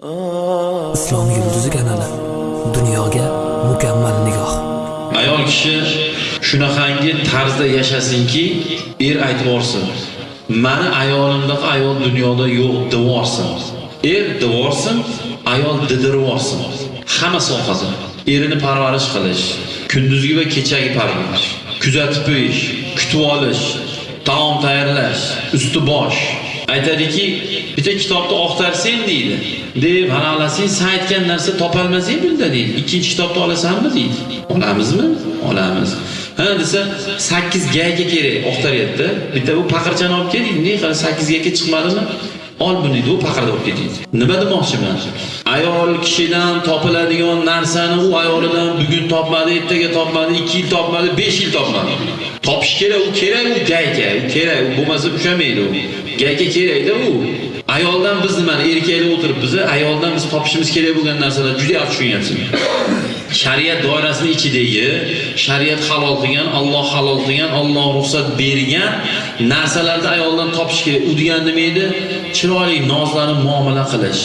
Islom yulduzi kanali. Dunyoga mukammal nigoh. ayol kishi shunaqangi tarzda yashasinki er aytib yuborsin mani ayolimdaq ayol dunyoda yo'q deb er deb ayol didirib yuborsin hamma sohada erini parvarish qilish kunduzgi va kechagi parvarish kuzatib qo'yish kutib olish taom tayyorlash usti bosh. Aytadiki bitta kitobni oqtarsang deydi. Deb hanalasang sen aytgan narsa topolmasang bunda deydi. Ikkinchi kitobni olasanmi deydi. Olamizmi? Olamiz. Ha desa sakkiz gayka kerak oqtaryapti bitta bu paqirchani olib kel deydi ne sakkiz gayka chiqmadimi? Ol buni deydi u paqirda olib ketdingiz nima demoqchiman? Ayol kishidan topiladigan narsani u ayolidan bugun topmadi ertaga topmadi ikki yil topmadi besh yil topmadi. Topish kerak u kerak u gayka u kerak u bo'lmasa ushlamaydi u. Gayka kerakda u. Ayoldan biz nimani erkaklar o'tiribmiz ayoldan biz topishimiz kerak bo'lgan narsalar juda yaxshi tushunyapsizmi? Shariat doirasini ichidagi shariat halol qilgan Alloh halol qilgan Alloh ruxsat bergan narsalarni ayoldan topish kerak. U degani nima edi? Chiroyli nozlanib muomala qilish.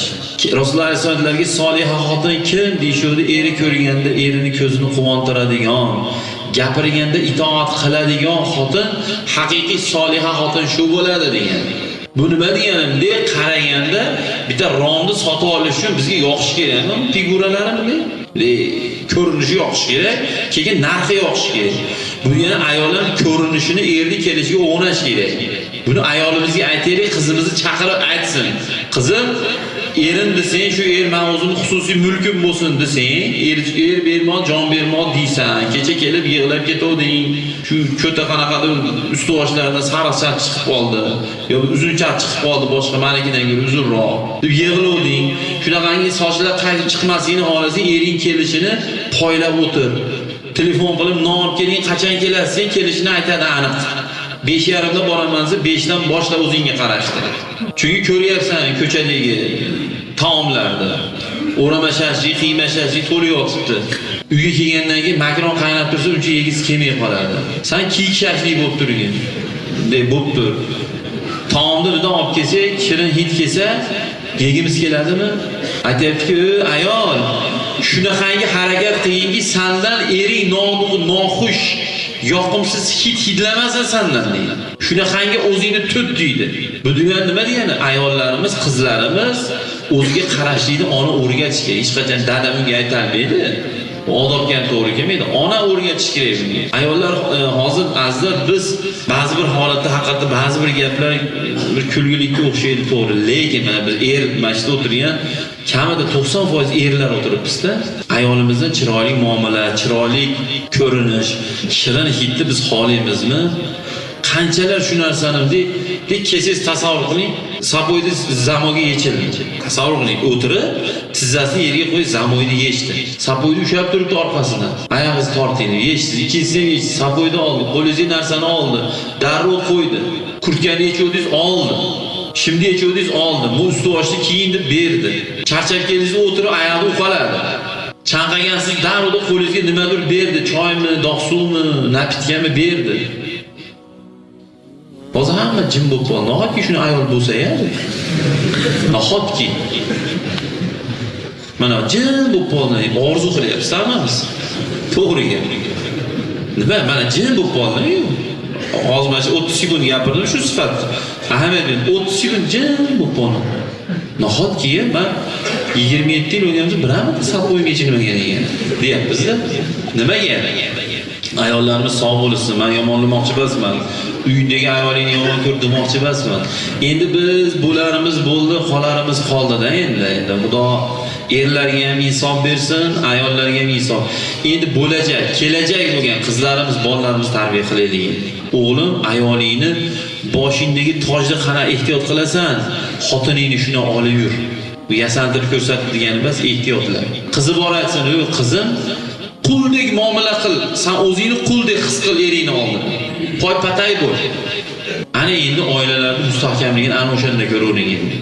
Rasululloh alayhissalomlarga soliha xotin kim? deyishuvdi eri ko'rganda erini ko'zini quvontiradigan gapirganda itoat qiladigan xotin haqiqiy soliha xotin shu bo'ladi degan. Bu nima deganimda qaraganda bitta romni sotib olish uchun bizga yoqish kerakmi figuralarimi ko'rinishi yoqish kerak keyin narxi yoqish kerak. Buni yana ayollar ko'rinishini erni kelishiga o'g'nash kerak. Buni ayolimizga aytaylik qizimizni chaqirib aytsin. Qizim erim desang shu er man o'zimni xususiy mulkim bo'lsin desang er, er bermon jon bermon deysan kecha kelib yig'lab ketuvding shu ko'ta qanaqadir usti boshlaridan sariq chaq chiqib qoldi yo uzun chaq chiqib qoldi boshqa manikidan ko'ra uzunroq deb yig'lavding shunaqangi sochlar qaytib chiqmasligini xohlasang ering kelishini poylab o'tir. Telefon qilib non olib keling qachon kelasiz sen kelishini aytadi aniq. Besh yarimda boraman desa beshdan boshla o'zingga qarashdi chunki ko'ryapsan ko'chadagi taomlarni o'rama shashlik qiyma shashlik to'lib yotibdi. Uyga kelgandan keyin makron qaynab tursa uncha yegisi kelmay qoladi san kiyik shashlik bo'lib turgin bunday bo'lib tur. Taomni bundan olib kelsak shirin hid kelsa yegimiz keladimi? Aytyaptiki ayol shunaqangi harakat qilginki sandan ering noxush yoqimsiz hid hidlamasa sandan deydi. Shunaqangi o'zingni tut deydi. Bu dunyo nima degani? Ayollarimiz qizlarimiz o'ziga qarashlikni ona o'rgatish kerak. Hech qachon dada unga aytolmaydi odobga ham to'g'ri kelmaydi. Ona o'rgatish kerak bunga. Ayollar e, hozir azizlar biz ba'zi bir holatda haqiqatda ba'zi bir gaplar e, bir kulgilikka o'xshaydi to'g'ri. Lekin mana biz er mana shu o'tirgan kamida to'qson foiz erlar o'tiribmizda. Ayolimizdan chiroyli muomala chiroyli ko'rinish shirin hidni biz xohlaymizmi? Qanchalar shu narsani deb kelsangiz tasavvur qiling. Saboyni zamoga yechildi. Tasavvur qiling o'tirib tizzasini yerga qo'yib zamoyni yechdi. Saboyni ushlab turibdi orqasidan. Oyog'ingizni torting yechdi. Ikkinchisini yechdi. Saboyni oldi. Qo'lingizdagi narsani oldi. Darrov qo'ydi. Kurtkani yechuvdingiz oldi. Shimni yechuvdingiz oldi. Bu usti boshni deb berdi. Charchab keldingiz o'tirib oyog'i uqaladi chanqagansiz darrov qo'lingizga nimadir berdi. Choymi dog' suvmi napitkami berdi. Hozir hamma jim bo'lib qoldi nahotki shuni ayol bo'lsa ya nahotki mana jim bo'lib qoldi orzu qilyapsiz hammamiz to'g'ri gap nima mana jim bo'lib qoldi hozir mana shu o'ttiz sekund gapirdim shu sifat. Ahamiyat berdim o'ttiz sekund jim bo'lib qoldi nahotki man yigirma yetti yil o'ynayapmiz biramita sabqo'yim yechilmagan ekan deyapmizda. Nimaga? Ayollarimiz sog' bo'lsin man yomonlamoqchi emasman. Uyingdagi ayolingni yomon ko'r demoqchi emasman. Endi biz bularimiz bo'ldi qolarimiz qoldida endi. Endi xudo erlarga ham insof bersin ayollarga ham insof. Endi bo'lajak kelajak bo'lgan qizlarimiz bolalarimiz tarbiya qilaylik o'g'lim ayolingni boshingdagi tojni qana ehtiyot qilasan xotiningni shuni olib yur. Bu yasantirib ko'rsatib degani emas ehtiyotlar. Qizi bor aytsin qizim. Quldek muomala qil. San o'zingni quldek his qil eringni oldida poypatay bo'l. Ana endi oilalarni mustahkamligini ana o'shanda ko'ravering endi.